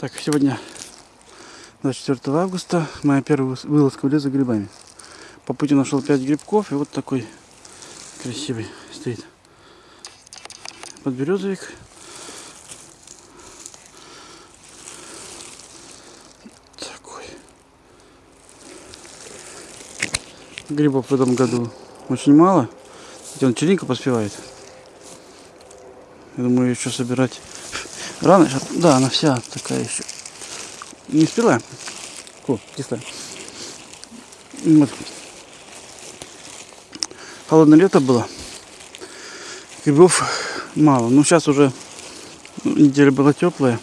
Так, сегодня 24 августа, моя первая вылазка в лес за грибами. По пути нашел 5 грибков, и вот такой красивый стоит подберезовик. Такой. Грибов в этом году очень мало. Хотя он черника поспевает. Я думаю, еще собирать рано. щас- Да, она вся такая еще. Не спила. О, кислая. Вот. Холодное лето было. Грибов мало. Ну, сейчас уже ну, неделя была теплая.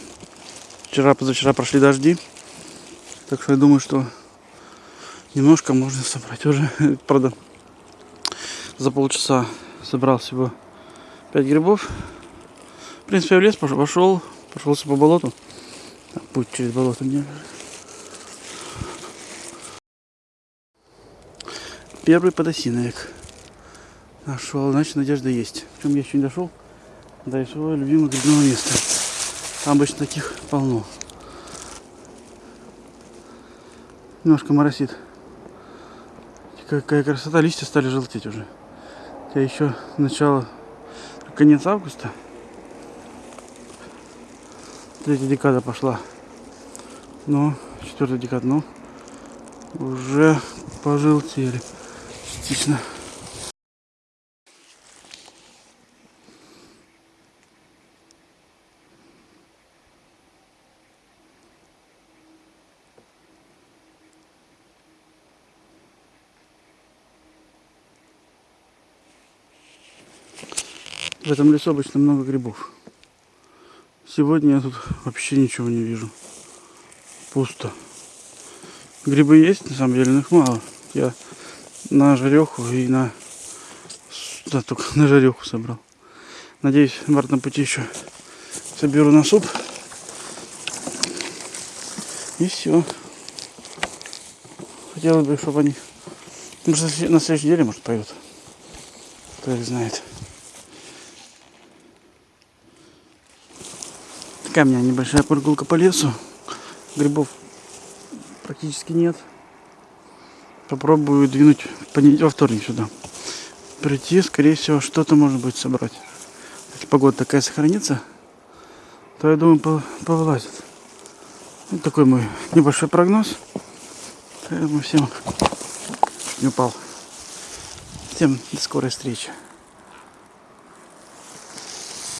Вчера, позавчера прошли дожди. Так что я думаю, что немножко можно собрать. Уже, правда, за полчаса собрал всего 5 грибов. В принципе, я в лес пошел, пошел прошелся по болоту. Там путь через болото мне. Первый подосиновик нашел, значит надежда есть. Причем я еще не дошел до своего любимого грибного места. Там обычно таких полно. Немножко моросит. Какая красота, листья стали желтеть уже. Хотя еще начало, конец августа. Третья декада пошла. Но, четвертая декада, но уже пожелтели частично. В этом лесу обычно много грибов. Сегодня я тут вообще ничего не вижу. Пусто. Грибы есть, на самом деле, но их мало. Я на жареху и на... Да, только на жареху собрал. Надеюсь, в обратном пути еще соберу на суп. И все. Хотелось бы, чтобы они... Может, на след- на следующей неделе, может, пойдут. Кто их знает. Такая у меня небольшая прогулка по лесу. Грибов практически нет. Попробую двинуть понед- во вторник сюда. Прийти, скорее всего, что-то можно будет собрать. Если погода такая сохранится, то я думаю, по- повылазит. Вот такой мой небольшой прогноз. Поэтому всем не упал. Всем до скорой встречи.